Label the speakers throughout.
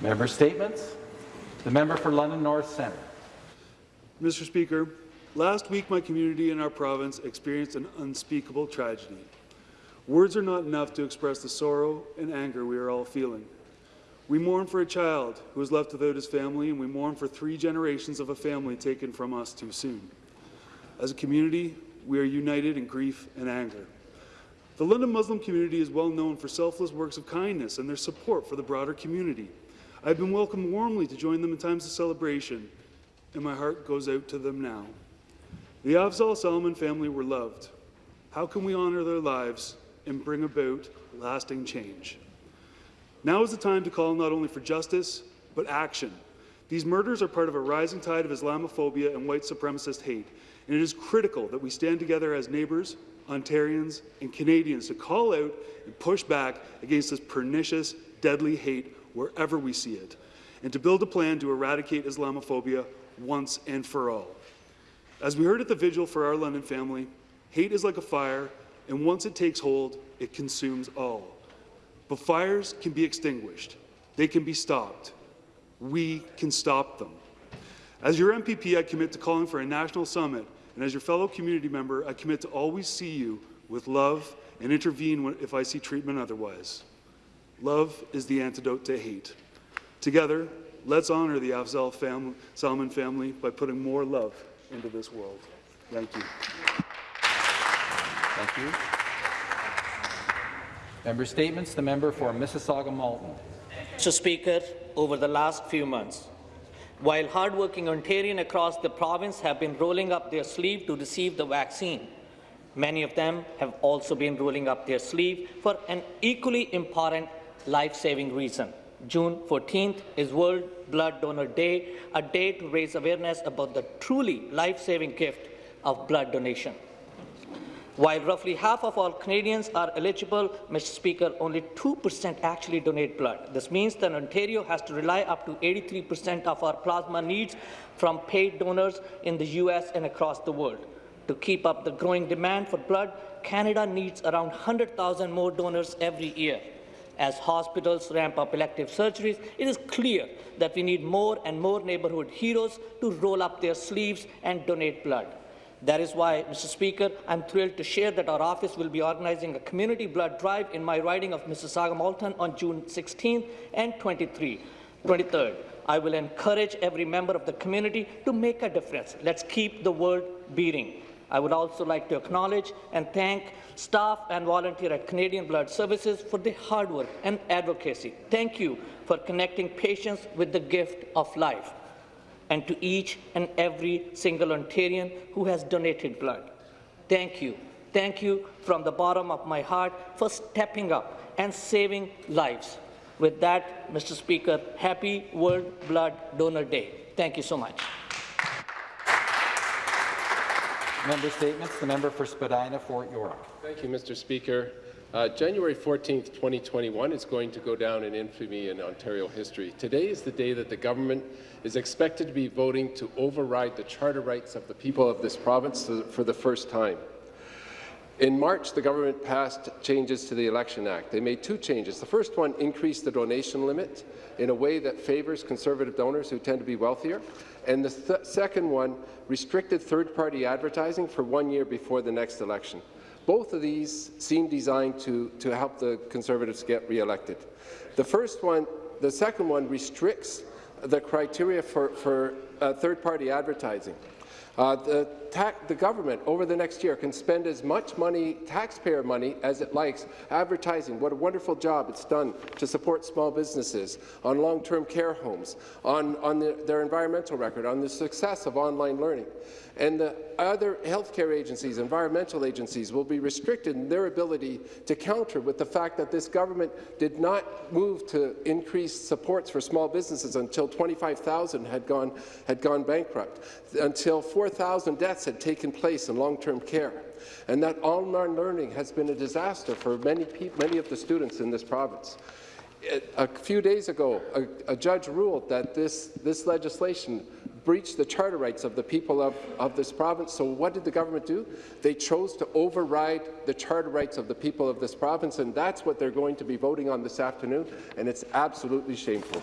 Speaker 1: Member Statements. The member for London North Centre.
Speaker 2: Mr. Speaker, last week my community and our province experienced an unspeakable tragedy. Words are not enough to express the sorrow and anger we are all feeling. We mourn for a child who was left without his family, and we mourn for three generations of a family taken from us too soon. As a community, we are united in grief and anger. The London Muslim community is well known for selfless works of kindness and their support for the broader community. I have been welcomed warmly to join them in times of celebration, and my heart goes out to them now. The Afzaal Salman family were loved. How can we honour their lives and bring about lasting change? Now is the time to call not only for justice, but action. These murders are part of a rising tide of Islamophobia and white supremacist hate, and it is critical that we stand together as neighbours, Ontarians, and Canadians to call out and push back against this pernicious, deadly hate wherever we see it, and to build a plan to eradicate Islamophobia once and for all. As we heard at the vigil for our London family, hate is like a fire, and once it takes hold, it consumes all. But fires can be extinguished. They can be stopped. We can stop them. As your MPP, I commit to calling for a national summit, and as your fellow community member, I commit to always see you with love and intervene if I see treatment otherwise. Love is the antidote to hate. Together, let's honour the Afzaal family, Salman family by putting more love into this world. Thank you.
Speaker 1: Thank you. Member Statements. The member for Mississauga Malton.
Speaker 3: Mr. Speaker, over the last few months, while hardworking Ontarians across the province have been rolling up their sleeve to receive the vaccine, many of them have also been rolling up their sleeve for an equally important life-saving reason. June 14th is World Blood Donor Day, a day to raise awareness about the truly life-saving gift of blood donation. While roughly half of all Canadians are eligible, Mr. Speaker, only 2% actually donate blood. This means that Ontario has to rely up to 83% of our plasma needs from paid donors in the US and across the world. To keep up the growing demand for blood, Canada needs around 100,000 more donors every year. As hospitals ramp up elective surgeries, it is clear that we need more and more neighbourhood heroes to roll up their sleeves and donate blood. That is why, Mr. Speaker, I'm thrilled to share that our office will be organizing a community blood drive in my riding of Mississauga Malton on June 16th and 23, 23rd. I will encourage every member of the community to make a difference. Let's keep the world beating. I would also like to acknowledge and thank staff and volunteer at Canadian Blood Services for their hard work and advocacy. Thank you for connecting patients with the gift of life and to each and every single Ontarian who has donated blood. Thank you. Thank you from the bottom of my heart for stepping up and saving lives. With that, Mr. Speaker, happy World Blood Donor Day. Thank you so much.
Speaker 1: Member Statements. The member for Spadina, Fort York.
Speaker 4: Thank you, Mr. Speaker. Uh, January 14, 2021 is going to go down in infamy in Ontario history. Today is the day that the government is expected to be voting to override the charter rights of the people of this province for the first time. In March, the government passed changes to the Election Act. They made two changes. The first one increased the donation limit in a way that favours conservative donors who tend to be wealthier. And the th second one restricted third-party advertising for one year before the next election. Both of these seem designed to, to help the Conservatives get re-elected. The first one, the second one restricts the criteria for, for uh, third-party advertising. Uh, the, the, government over the next year can spend as much money, taxpayer money, as it likes advertising what a wonderful job it's done to support small businesses, on long-term care homes, on, on the, their environmental record, on the success of online learning. And the other healthcare agencies, environmental agencies, will be restricted in their ability to counter with the fact that this government did not move to increase supports for small businesses until 25,000 had gone, had gone bankrupt, until 4,000 deaths had taken place in long-term care, and that online learning has been a disaster for many, many of the students in this province. A few days ago, a, a, judge ruled that this, this legislation breached the charter rights of the people of, of this province. So what did the government do? They chose to override the charter rights of the people of this province, and that's what they're going to be voting on this afternoon, and it's absolutely shameful.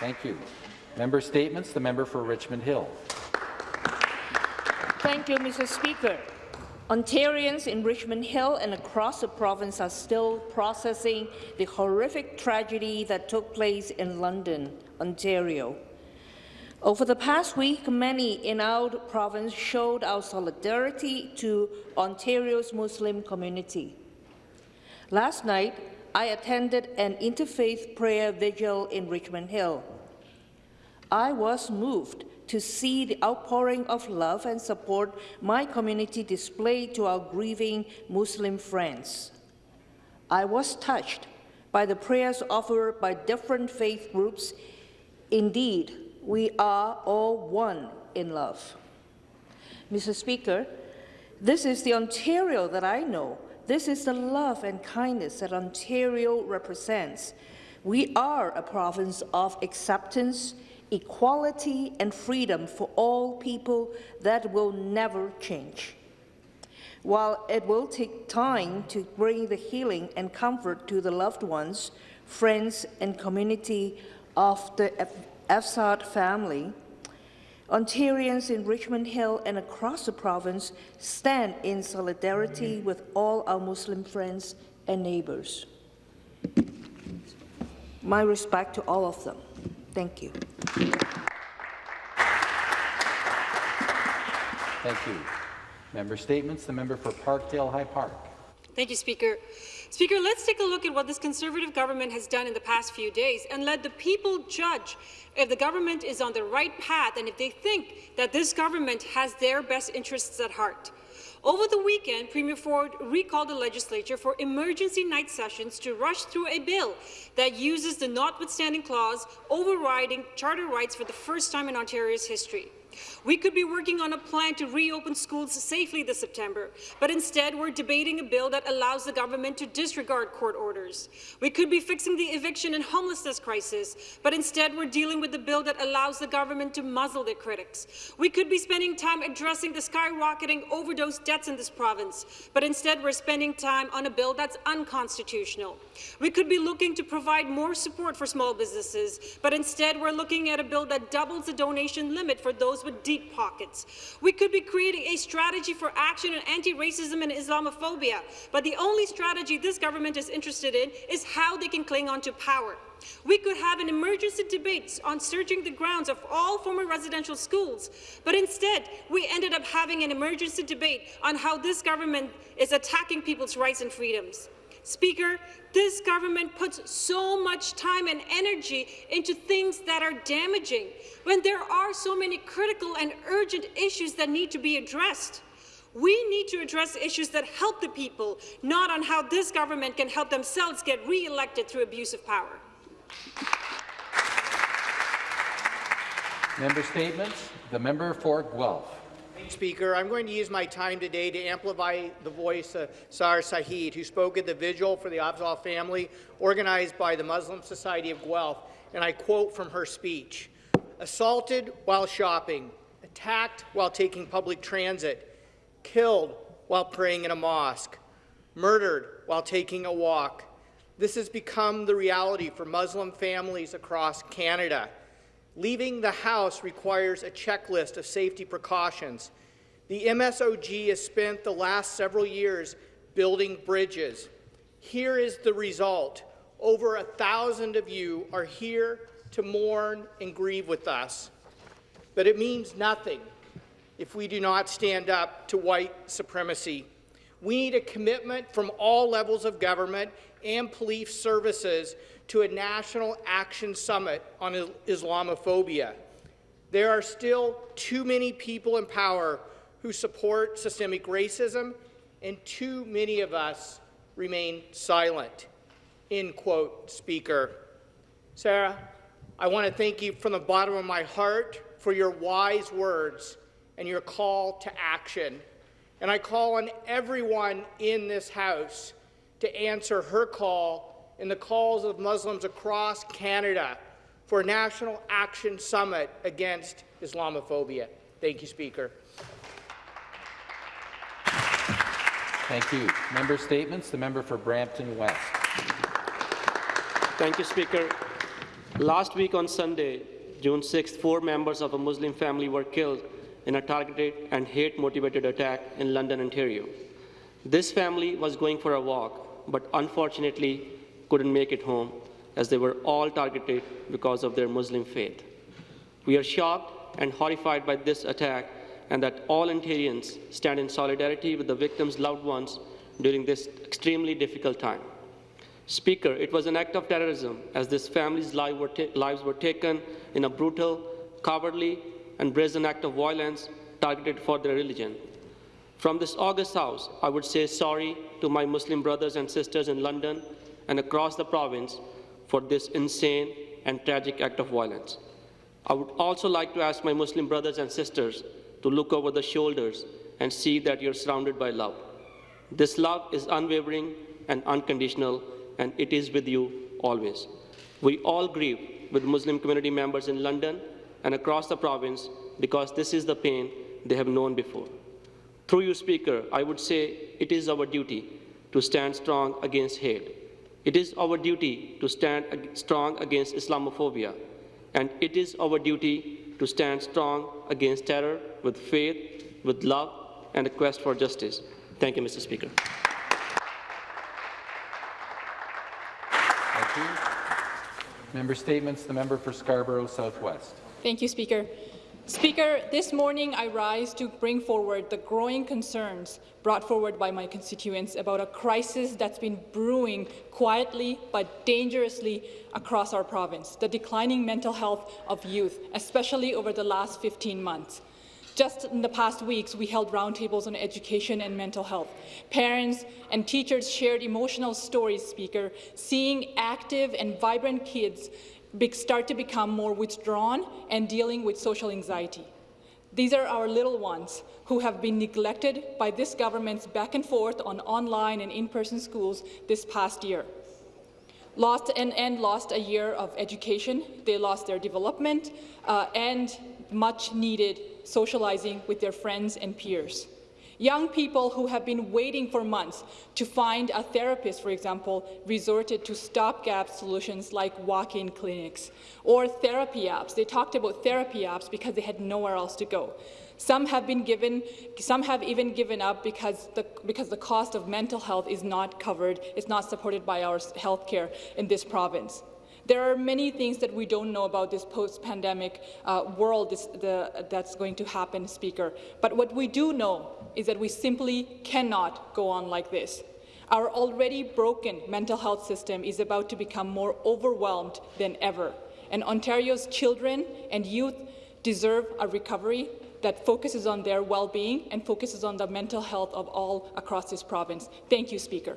Speaker 1: Thank you. Member statements. The member for Richmond Hill.
Speaker 5: Thank you, Mr. Speaker. Ontarians in Richmond Hill and across the province are still processing the horrific tragedy that took place in London, Ontario. Over the past week, many in our province showed our solidarity to Ontario's Muslim community. Last night, I attended an interfaith prayer vigil in Richmond Hill. I was moved to see the outpouring of love and support my community displayed to our grieving Muslim friends. I was touched by the prayers offered by different faith groups. Indeed, we are all one in love. Mr. Speaker, this is the Ontario that I know. This is the love and kindness that Ontario represents. We are a province of acceptance, equality and freedom for all people that will never change. While it will take time to bring the healing and comfort to the loved ones, friends and community of the Afzaal family, Ontarians in Richmond Hill and across the province stand in solidarity with all our Muslim friends and neighbours. My respect to all of them. Thank you.
Speaker 1: Thank you. Member statements. The member for Parkdale High Park.
Speaker 6: Thank you, Speaker. Speaker, let's take a look at what this Conservative government has done in the past few days and let the people judge if the government is on the right path and if they think that this government has their best interests at heart. Over the weekend, Premier Ford recalled the legislature for emergency night sessions to rush through a bill that uses the notwithstanding clause overriding charter rights for the first time in Ontario's history. We could be working on a plan to reopen schools safely this September, but instead we're debating a bill that allows the government to disregard court orders. We could be fixing the eviction and homelessness crisis, but instead we're dealing with a bill that allows the government to muzzle their critics. We could be spending time addressing the skyrocketing overdose deaths in this province, but instead we're spending time on a bill that's unconstitutional. We could be looking to provide more support for small businesses, but instead we're looking at a bill that doubles the donation limit for those with deep pockets. We could be creating a strategy for action on anti-racism and Islamophobia, but the only strategy this government is interested in is how they can cling on to power. We could have an emergency debate on searching the grounds of all former residential schools, but instead we ended up having an emergency debate on how this government is attacking people's rights and freedoms. Speaker, this government puts so much time and energy into things that are damaging when there are so many critical and urgent issues that need to be addressed. We need to address issues that help the people, not on how this government can help themselves get re-elected through abuse of power.
Speaker 1: Member statements. The member for Guelph.
Speaker 7: Speaker, I'm going to use my time today to amplify the voice of Sar Saheed, who spoke at the vigil for the Afzaal family organized by the Muslim Society of Guelph, and I quote from her speech, assaulted while shopping, attacked while taking public transit, killed while praying in a mosque, murdered while taking a walk. This has become the reality for Muslim families across Canada. Leaving the house requires a checklist of safety precautions. The MSOG has spent the last several years building bridges. Here is the result. Over a thousand of you are here to mourn and grieve with us. But it means nothing if we do not stand up to white supremacy. We need a commitment from all levels of government and police services to a national action summit on Islamophobia. There are still too many people in power who support systemic racism, and too many of us remain silent. End quote, Speaker. Sarah, I want to thank you from the bottom of my heart for your wise words and your call to action. And I call on everyone in this House to answer her call and the calls of Muslims across Canada for a National Action Summit against Islamophobia. Thank you, Speaker.
Speaker 1: Thank you. Member statements. The member for Brampton West.
Speaker 8: Thank you, Speaker. Last week on Sunday, June 6th, four members of a Muslim family were killed in a targeted and hate-motivated attack in London, Ontario. This family was going for a walk, but unfortunately couldn't make it home as they were all targeted because of their Muslim faith. We are shocked and horrified by this attack and that all Ontarians stand in solidarity with the victims' loved ones during this extremely difficult time. Speaker, it was an act of terrorism as this family's life were lives were taken in a brutal, cowardly, and brazen act of violence targeted for their religion. From this August House, I would say sorry to my Muslim brothers and sisters in London and across the province for this insane and tragic act of violence. I would also like to ask my Muslim brothers and sisters to look over the shoulders and see that you're surrounded by love. This love is unwavering and unconditional, and it is with you always. We all grieve with Muslim community members in London and across the province because this is the pain they have known before. Through you, Speaker, I would say it is our duty to stand strong against hate. It is our duty to stand strong against Islamophobia. And it is our duty to stand strong against terror with faith, with love, and a quest for justice. Thank you, Mr. Speaker.
Speaker 1: Thank you. Member statements. The member for Scarborough Southwest.
Speaker 9: Thank you, Speaker. Speaker, this morning I rise to bring forward the growing concerns brought forward by my constituents about a crisis that's been brewing quietly but dangerously across our province, the declining mental health of youth, especially over the last 15 months. Just in the past weeks, we held roundtables on education and mental health. Parents and teachers shared emotional stories, Speaker, seeing active and vibrant kids start to become more withdrawn and dealing with social anxiety. These are our little ones who have been neglected by this government's back and forth on online and in-person schools this past year. Lost and, and lost a year of education. They lost their development uh, and much needed socializing with their friends and peers. Young people who have been waiting for months to find a therapist, for example, resorted to stopgap solutions like walk-in clinics or therapy apps. They talked about therapy apps because they had nowhere else to go. Some have been given, some have even given up because the, because the cost of mental health is not covered, it's not supported by our health care in this province. There are many things that we don't know about this post-pandemic uh, world this, the, that's going to happen, Speaker. But what we do know is that we simply cannot go on like this. Our already broken mental health system is about to become more overwhelmed than ever, and Ontario's children and youth deserve a recovery that focuses on their well-being and focuses on the mental health of all across this province. Thank you, Speaker.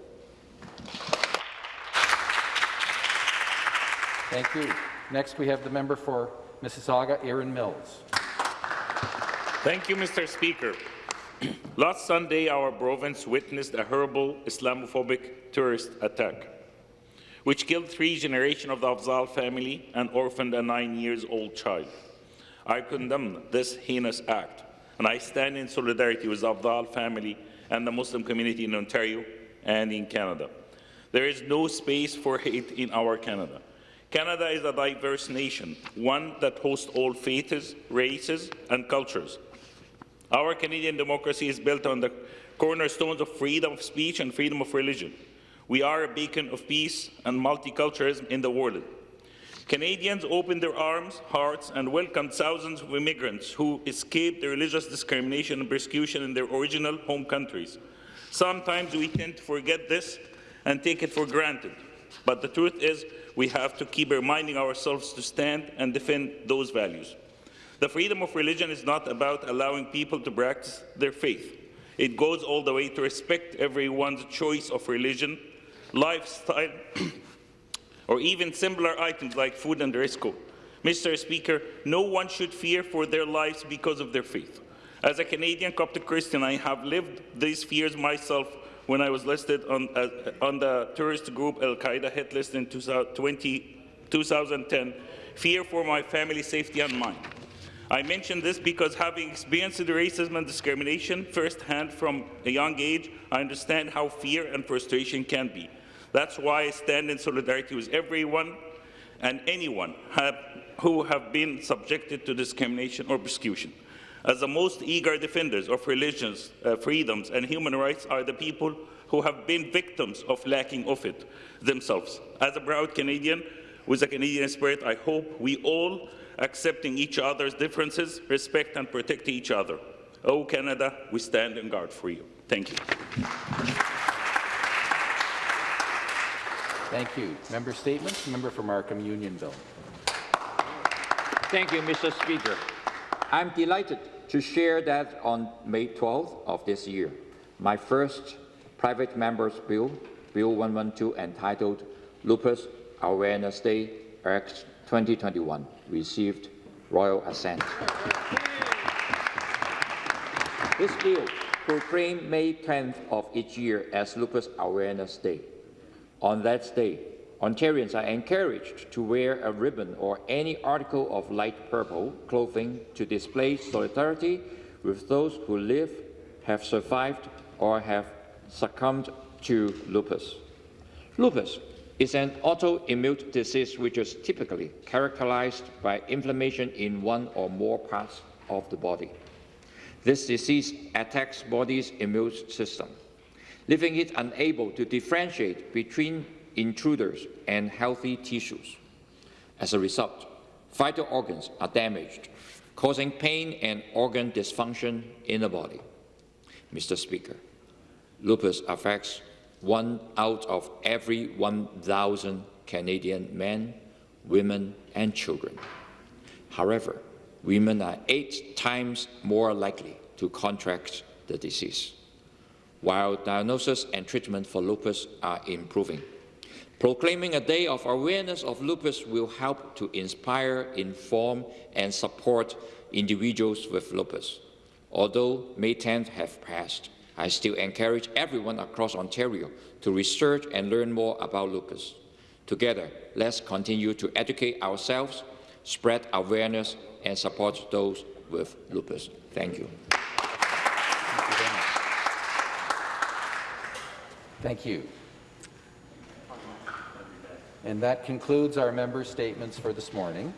Speaker 1: Thank you. Next, we have the member for Mississauga, Erin Mills.
Speaker 10: Thank you, Mr. Speaker. Last Sunday, our province witnessed a horrible Islamophobic terrorist attack, which killed three generations of the Afzaal family and orphaned a nine years old child. I condemn this heinous act, and I stand in solidarity with the Afzaal family and the Muslim community in Ontario and in Canada. There is no space for hate in our Canada. Canada is a diverse nation, one that hosts all faiths, races and cultures. Our Canadian democracy is built on the cornerstones of freedom of speech and freedom of religion. We are a beacon of peace and multiculturalism in the world. Canadians opened their arms, hearts, and welcomed thousands of immigrants who escaped the religious discrimination and persecution in their original home countries. Sometimes we tend to forget this and take it for granted. But the truth is, we have to keep reminding ourselves to stand and defend those values. The freedom of religion is not about allowing people to practice their faith. It goes all the way to respect everyone's choice of religion, lifestyle, or even similar items like food and dress code. Mr. Speaker, no one should fear for their lives because of their faith. As a Canadian Coptic Christian, I have lived these fears myself when I was listed on, uh, on the terrorist group Al-Qaeda hit list in 2020, 2010, fear for my family's safety and mine. I mention this because having experienced racism and discrimination firsthand from a young age, I understand how fear and frustration can be. That's why I stand in solidarity with everyone and anyone have, who have been subjected to discrimination or persecution. As the most eager defenders of religious uh, freedoms and human rights are the people who have been victims of lacking of it themselves. As a proud Canadian with a Canadian spirit, I hope we all, accepting each other's differences, respect and protect each other. Oh, Canada, we stand in guard for you. Thank you.
Speaker 1: Thank you. Member statements. Member for Markham Unionville.
Speaker 11: Thank you, Mr. Speaker. I'm delighted to share that on May 12th of this year, my first private member's bill, Bill 112, entitled Lupus Awareness Day, Act 2021, received royal assent. This bill proclaimed May 10th of each year as Lupus Awareness Day. On that day, Ontarians are encouraged to wear a ribbon or any article of light purple clothing to display solidarity with those who live, have survived, or have succumbed to lupus. Lupus is an autoimmune disease which is typically characterized by inflammation in one or more parts of the body. This disease attacks body's immune system, leaving it unable to differentiate between intruders and healthy tissues. As a result, vital organs are damaged, causing pain and organ dysfunction in the body. Mr. Speaker, lupus affects one out of every 1,000 Canadian men, women, and children. However, women are eight times more likely to contract the disease, while diagnosis and treatment for lupus are improving. Proclaiming a day of awareness of lupus will help to inspire, inform, and support individuals with lupus. Although May 10th have passed, I still encourage everyone across Ontario to research and learn more about lupus. Together, let's continue to educate ourselves, spread awareness, and support those with lupus. Thank you.
Speaker 1: Thank you. And that concludes our member statements for this morning.